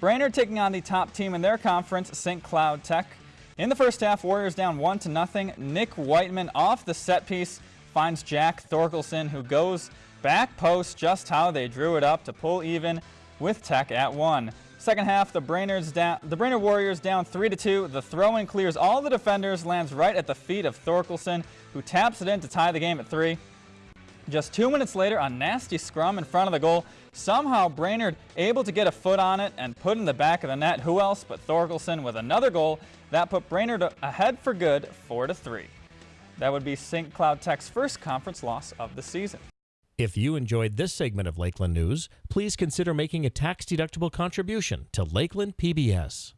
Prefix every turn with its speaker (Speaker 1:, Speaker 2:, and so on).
Speaker 1: Brainerd taking on the top team in their conference, St. Cloud Tech. In the first half, Warriors down 1 to nothing. Nick Whiteman off the set piece finds Jack Thorkelson, who goes back post just how they drew it up to pull even with Tech at 1. Second half, the Brainerd's down, the Brainerd Warriors down 3 to 2. The throw-in clears all the defenders, lands right at the feet of Thorkelson, who taps it in to tie the game at 3. Just two minutes later, a nasty scrum in front of the goal. Somehow Brainerd able to get a foot on it and put in the back of the net. Who else but Thorkelson with another goal. That put Brainerd ahead for good, 4 to 3. That would be St. Cloud Tech's first conference loss of the season.
Speaker 2: If you enjoyed this segment of Lakeland News, please consider making a tax-deductible contribution to Lakeland PBS.